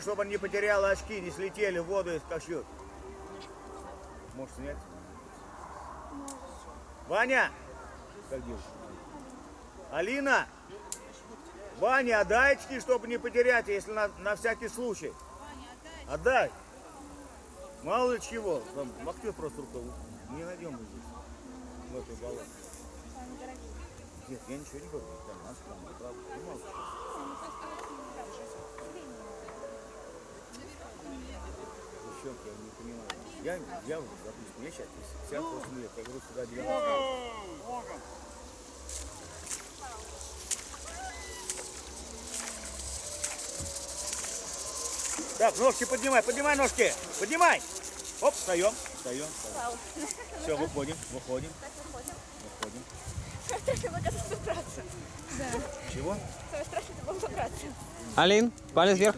Чтобы он не потерял очки, не слетели в воду и скачут. Можешь снять? Ваня! Как девушка? Алина! Ваня, отдай очки, чтобы не потерять, если на, на всякий случай. Отдай. Мало ли чего. Там махнет просто рукой. Не найдем мы здесь. В этой болоте. Нет, я ничего не говорю. Там, нас там, правда, не молчи. Девчонки, я не понимаю. Я, я, допустим, я сейчас 58 лет, я говорю сюда 90 Так, ножки поднимай, поднимай ножки, поднимай. Оп, встаем, встаем, встаем. Все, выходим, выходим, выходим. Было убраться. Чего? Самое страшное было убраться. Алин, палец вверх.